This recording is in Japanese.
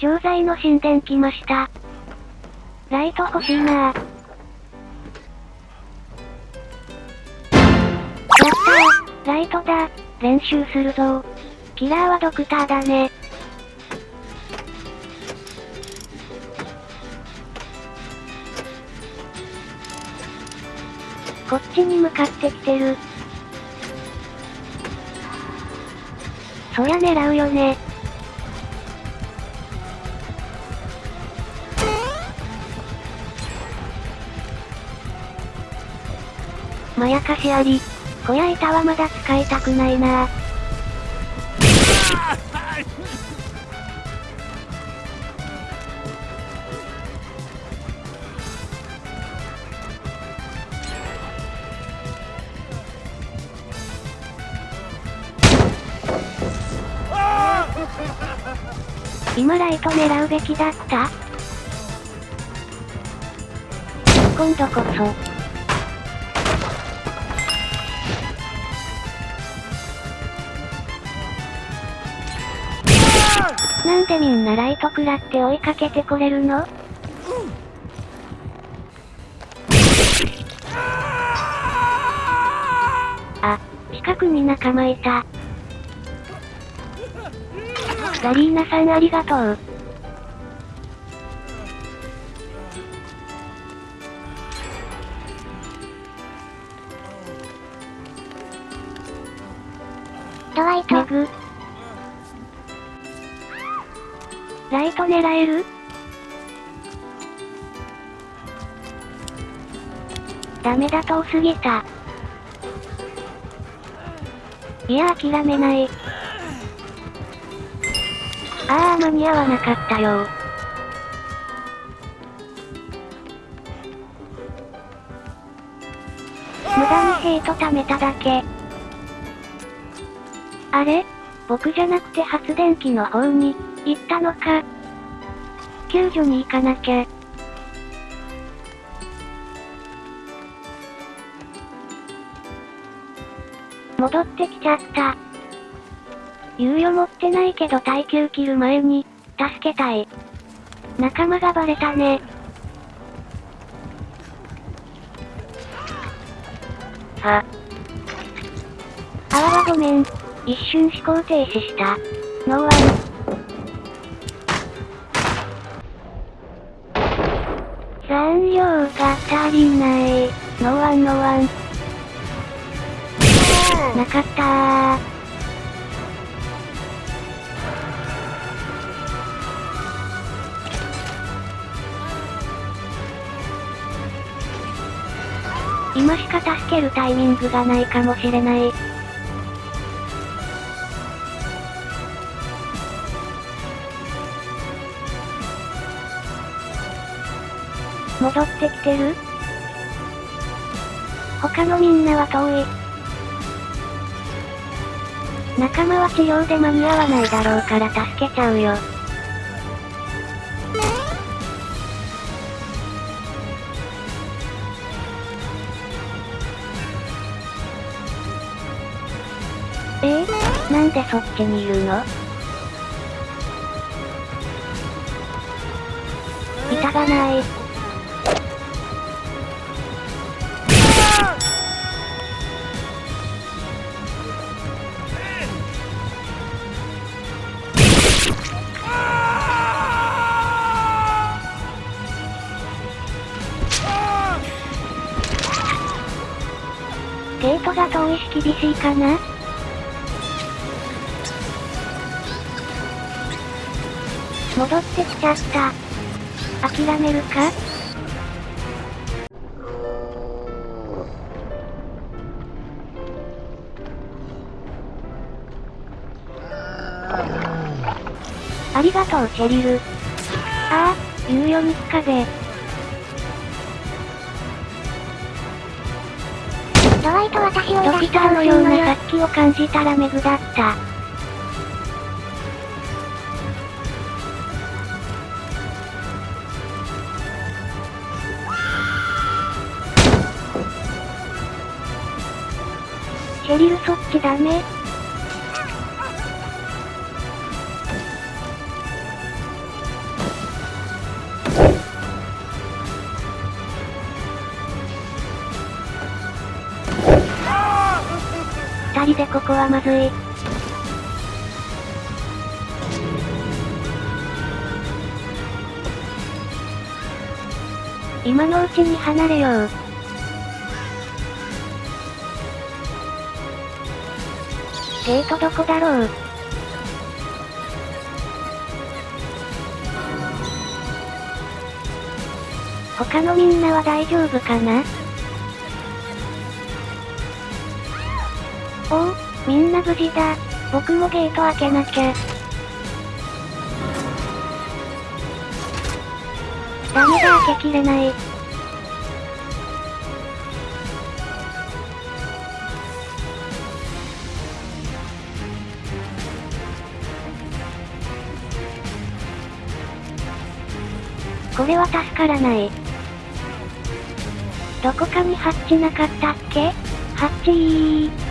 錠剤の神殿来ました。ライト欲しいなぁ。やったーライトだ練習するぞキラーはドクターだね。こっちに向かってきてる。そりゃ狙うよね。まやかしあり。小屋板はまだ使いたくないな今ライト狙うべきだった今度こそ。なんでみんなライト食らって追いかけてこれるの？あ、近くに仲間いた。ガリーナさんありがとう。ライト狙える？ダメだ遠すぎた。いや諦めない。ああ間に合わなかったよ無駄にヘイト貯めただけ。あれ？僕じゃなくて発電機の方に、行ったのか。救助に行かなきゃ。戻ってきちゃった。猶予持ってないけど耐久切る前に、助けたい。仲間がバレたね。あ。あわわごめん。一瞬思考停止した。ノーワ残量が足りない。ノワンノワン。なかったー。今しか助けるタイミングがないかもしれない。戻ってきてる？他のみんなは遠い。仲間は治療で間に合わないだろうから助けちゃうよ。え？ー、なんでそっちにいるの？板がない。ゲートが遠いし厳しいかな？戻ってきちゃった。諦めるか？ありがとう、シェリル。ああ、猶予につかぜ。ドワイト私をドキターのような殺気を感じたらメグだった。シェリルそっちダメジでここはまずい。今のうちに離れよう。ゲートどこだろう？他のみんなは大丈夫かな？おお、みんな無事だ。僕もゲート開けなきゃ。ダメだ開けきれない。これは助からない。どこかにハッチなかったっけ？ハッチー